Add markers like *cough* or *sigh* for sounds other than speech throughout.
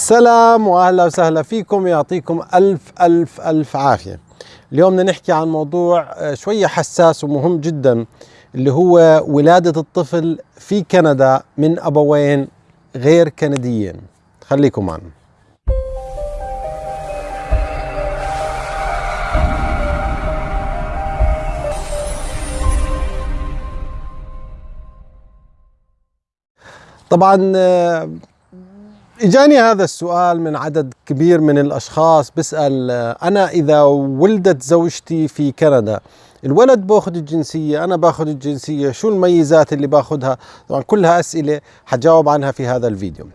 سلام وأهلا وسهلا فيكم يعطيكم ألف ألف ألف عافية. اليوم بدنا نحكي عن موضوع آه، شوية حساس ومهم جدا اللي هو ولادة الطفل في كندا من أبوين غير كنديين. خليكم معنا. طبعا آه، إجاني هذا السؤال من عدد كبير من الأشخاص بيسال آه، أنا إذا ولدت زوجتي في كندا الولد بأخذ الجنسية أنا بأخذ الجنسية شو الميزات اللي بأخذها؟ طبعا كلها أسئلة حجاوب عنها في هذا الفيديو.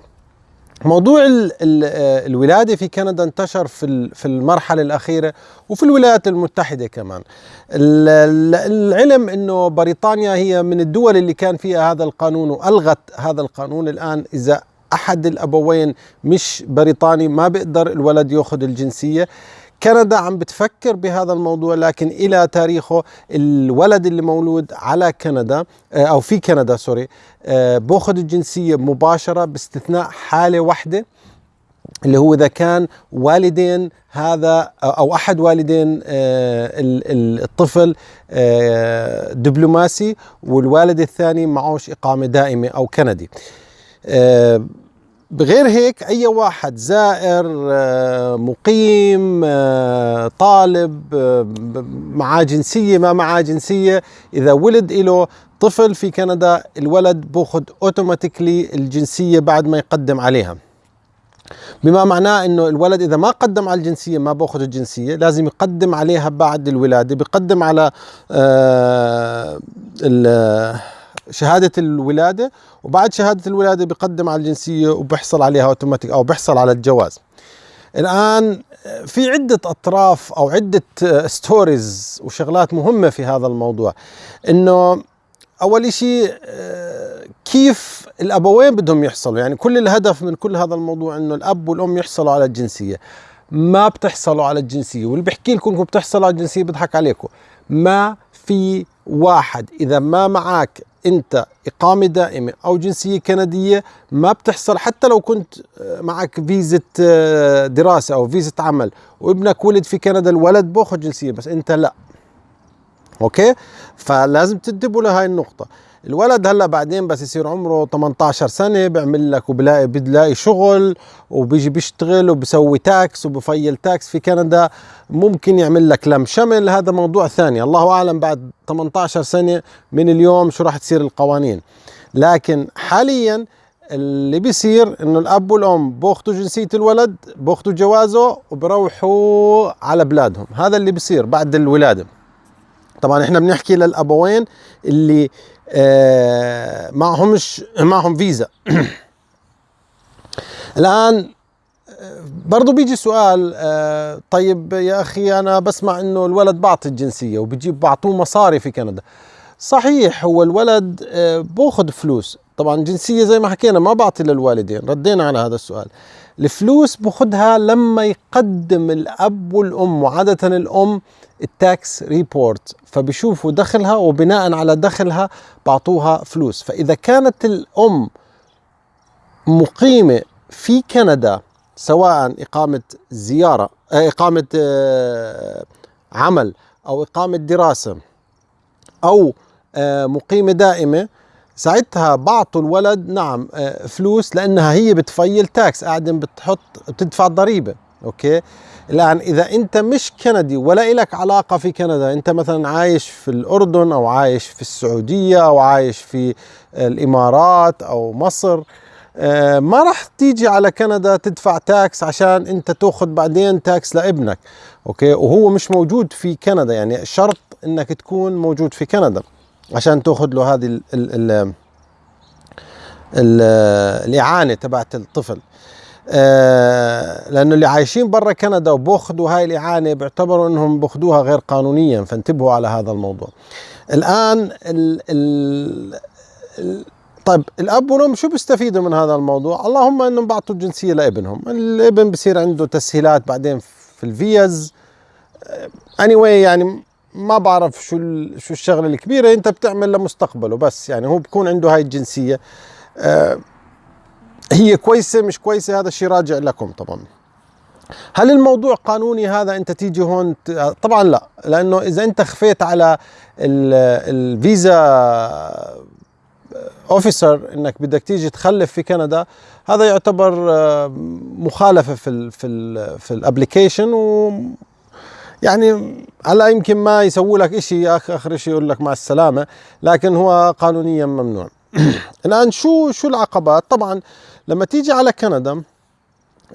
موضوع آه، الولادة في كندا انتشر في في المرحلة الأخيرة وفي الولايات المتحدة كمان. العلم أنه بريطانيا هي من الدول اللي كان فيها هذا القانون وألغت هذا القانون الآن إذا أحد الأبوين مش بريطاني ما بيقدر الولد يأخذ الجنسية. كندا عم بتفكر بهذا الموضوع لكن إلى تاريخه الولد اللي مولود على كندا آه، أو في كندا سوري آه، بأخذ الجنسية مباشرة باستثناء حالة واحدة اللي هو إذا كان والدين هذا أو أحد والدين آه، الطفل دبلوماسي والوالد الثاني معوش إقامة دائمة أو كندي. بغير هيك أي واحد زائر آه، مقيم آه، طالب آه، معاه جنسية ما معاه جنسية إذا ولد له طفل في كندا الولد بأخذ اوتوماتيكلي الجنسية بعد ما يقدم عليها. بما معناه إنه الولد إذا ما قدم على الجنسية ما بأخذ الجنسية لازم يقدم عليها بعد الولادة بيقدم على آه شهادة الولادة وبعد شهادة الولادة بقدم على الجنسية وبحصل عليها اوتوماتيك أو بحصل على الجواز. الآن في عدة أطراف أو عدة stories وشغلات مهمة في هذا الموضوع. إنه أول شيء كيف الابوين بدهم يحصلوا؟ يعني كل الهدف من كل هذا الموضوع إنه الأب والأم يحصلوا على الجنسية. ما بتحصلوا على الجنسية واللي بحكي لكم إنكم بتحصلوا على الجنسية بضحك عليكم. ما في واحد إذا ما معك انت اقامة دائمة أو جنسية كندية ما بتحصل حتى لو كنت آه، معك فيزة آه، دراسة أو فيزة عمل وابنك ولد في كندا الولد باخذ جنسية بس انت لا. أوكي؟ فلازم تنتبهوا لهي النقطة. الولد هلا بعدين بس يصير عمره 18 سنة بيعمل لك وبلاقي بتلاقي شغل وبيجي بيشتغل وبسوي tax وب file tax في كندا ممكن يعمل لك لم شمل. هذا موضوع ثاني. الله أعلم بعد 18 سنة من اليوم شو راح تصير القوانين. لكن حاليا اللي بيصير إنه الأب والأم بياخذوا جنسية الولد بياخذوا جوازه وبروحوا على بلادهم. هذا اللي بيصير بعد الولادة. طبعا إحنا بنحكي للابوين اللي معهمش معهم فيزا. *clears throat* الآن برضه بيجي سؤال آه طيب يا أخي أنا بسمع إنه الولد بعطي الجنسية وبجيب بعطوه مصاري في كندا. صحيح هو الولد آه باخذ فلوس. طبعا جنسية زي ما حكينا ما بعطي للوالدين. ردينا على هذا السؤال. الفلوس باخذها لما يقدم الأب والأم وعادة الأم ال tax report فبيشوفوا دخلها وبناء على دخلها بعطوها فلوس. فإذا كانت الأم مقيمة في كندا سواء إقامة زيارة آه، إقامة آه، عمل أو إقامة دراسة أو آه، مقيمة دائمة ساعتها بعطوا الولد نعم فلوس لأنها هي بت file tax قاعدين بتحط بتدفع ضريبة أوكي؟ الآن إذا أنت مش كندي ولا لك علاقة في كندا أنت مثلا عايش في الأردن أو عايش في السعودية أو عايش في الإمارات أو مصر آه، ما راح تيجي على كندا تدفع tax عشان أنت تأخذ بعدين tax لابنك أوكي؟ وهو مش موجود في كندا يعني شرط إنك تكون موجود في كندا. عشان تاخذ له هذه ال ال ال ال الإعانة تبعت الطفل. آه لأنه اللي عايشين برا كندا وباخذوا هاي الإعانة بيعتبروا إنهم باخذوها غير قانونيا فانتبهوا على هذا الموضوع. الآن ال ال طيب الأب والأم شو بيستفيدوا من هذا الموضوع؟ اللهم إنهم بعطوا الجنسية لابنهم، الابن بصير عنده تسهيلات بعدين في الفيز. اني anyway يعني ما بعرف شو شو الشغلة الكبيرة انت بتعمل لمستقبله. بس يعني هو بكون عنده هاي الجنسية. أه هي كويسة مش كويسة هذا الشيء راجع لكم طبعا. هل الموضوع قانوني هذا انت تيجي هون طبعا لا. لأنه إذا انت خفيت على ال visa officer إنك بدك تيجي تخلف في كندا هذا يعتبر آه، مخالفة في ال في ال في ال application يعني هلا يمكن ما يسووا لك شيء آخر شيء يقول لك مع السلامة لكن هو قانونيا ممنوع. *clears throat* الآن شو شو العقبات؟ طبعا لما تيجي على كندا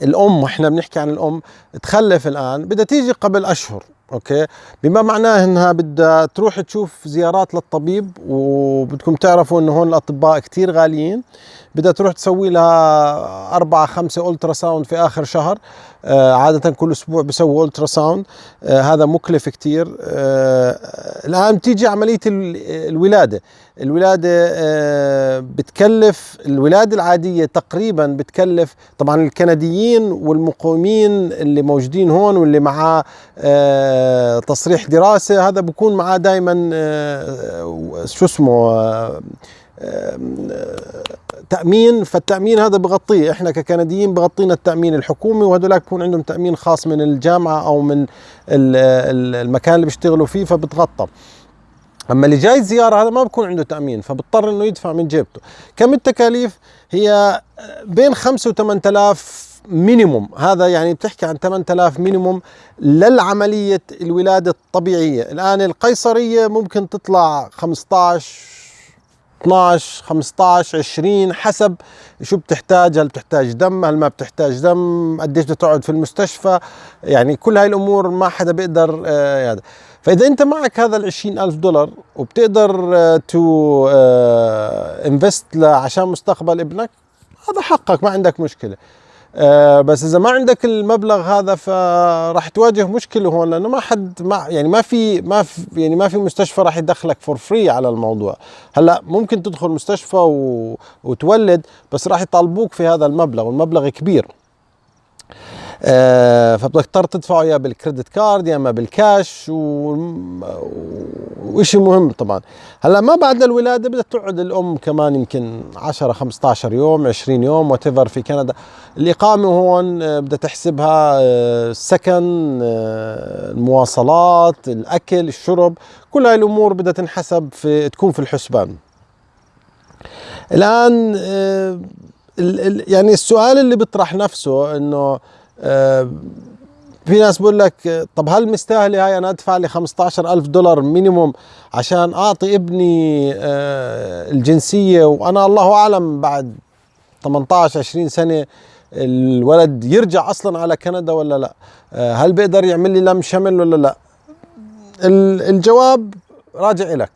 الأم وإحنا بنحكي عن الأم تخلف الآن بدها تيجي قبل أشهر. أوكي. بما معناه إنها بدها تروح تشوف زيارات للطبيب وبدكم تعرفوا إنه هون الأطباء كثير غاليين بدها تروح تسوي لها أربعة خمسة ultrasound في آخر شهر. آه عادة كل أسبوع بسوي ultrasound آه هذا مكلف كثير آه الآن تيجي عملية الولادة. الولادة آه بتكلف الولادة العادية تقريبا بتكلف طبعا الكنديين والمقيمين اللي موجودين هون واللي معاه آه تصريح دراسة هذا بكون معاه دائما آه شو اسمه آه تأمين. فالتأمين هذا بغطيه إحنا ككنديين بغطينا التأمين الحكومي وهذولاك بكون عندهم تأمين خاص من الجامعة أو من المكان اللي بيشتغلوا فيه فبتغطى. أما اللي جاي زيارة هذا ما بكون عنده تأمين فبضطر إنه يدفع من جيبته. كم التكاليف؟ هي بين 5 و 8000 minimum هذا يعني بتحكي عن 8000 minimum للعملية الولادة الطبيعية. الآن القيصرية ممكن تطلع 15 12 15 20 حسب شو بتحتاج هل بتحتاج دم هل ما بتحتاج دم قديش بدها تقعد في المستشفى. يعني كل هاي الأمور ما حدا بيقدر آه هذا. فإذا أنت معك هذا ال ألف دولار وبتقدر تو آه انفست آه عشان مستقبل ابنك هذا حقك ما عندك مشكلة. بس إذا ما عندك المبلغ هذا فراح تواجه مشكلة هون لأنه ما حد ما يعني ما في ما في يعني ما في مستشفى راح يدخلك for free على الموضوع. هلأ ممكن تدخل مستشفى و... وتولد بس راح يطالبوك في هذا المبلغ والمبلغ كبير. آه فبدك تضطر تدفعه يا بال credit card يا أما بالكاش و... وشيء مهم طبعا. هلأ ما بعد الولادة بدها تقعد الأم كمان يمكن 10 15 يوم 20 يوم وات في كندا. الإقامة هون آه، بدها تحسبها السكن آه، آه، المواصلات الأكل الشرب. كل هاي الأمور بدها تنحسب في تكون في الحسبان. الآن يعني السؤال اللي بيطرح نفسه إنه في ناس بقول لك طب هل مستاهلة هاي أنا أدفع لي 15 ألف دولار مينيموم عشان أعطي ابني آه، الجنسية؟ وأنا الله أعلم بعد 18 20 سنة الولد يرجع أصلا على كندا ولا لا؟ آه، هل بيقدر يعمل لي لم شمل ولا لا؟ الجواب راجع لك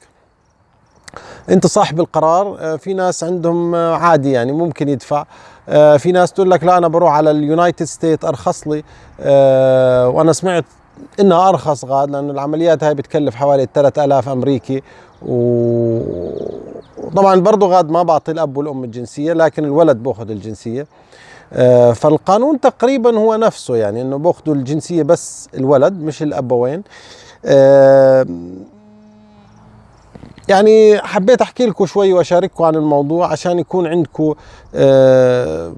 أنت صاحب القرار آه، في ناس عندهم عادي يعني ممكن يدفع. آه، في ناس تقول لك لا أنا بروح على ال United State أرخص لي. آه، وأنا سمعت إنها أرخص غاد لأنه العمليات هاي بتكلف حوالي 3000 أمريكي. وطبعا برضه غاد ما بعطي الأب والأم الجنسية لكن الولد بأخذ الجنسية. آه، فالقانون تقريبا هو نفسه يعني إنه بأخذوا الجنسية بس الولد مش الابوين يعني حبيت أحكي لكم شوي وأشارككم عن الموضوع عشان يكون عندكم آه،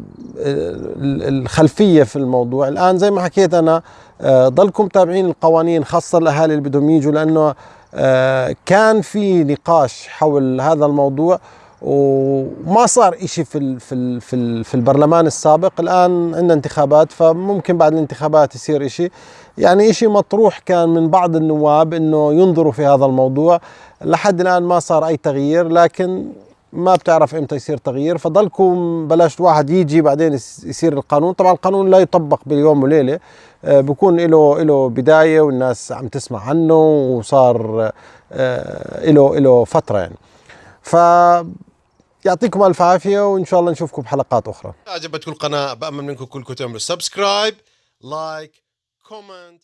الخلفية في الموضوع. الآن زي ما حكيت أنا آه، ضلكم متابعين القوانين خاصة الأهالي اللي بدهم يجوا لأنه آه، كان في نقاش حول هذا الموضوع. وما صار إشي في في في, في البرلمان السابق. الآن عندنا انتخابات فممكن بعد الانتخابات يصير إشي. يعني إشي مطروح كان من بعض النواب إنه ينظروا في هذا الموضوع. لحد الآن ما صار أي تغيير لكن ما بتعرف إمتى يصير تغيير. فضلكم بلاش واحد يجي بعدين يصير القانون. طبعا القانون لا يطبق باليوم وليلة. آه، بكون له له بداية والناس عم تسمع عنه وصار آه، له له فترة يعني. ف يعطيكم ألف عافية وإن شاء الله نشوفكم بحلقات أخرى. اعجبتكم القناة بأمل منكم كلكم تعملوا subscribe like comment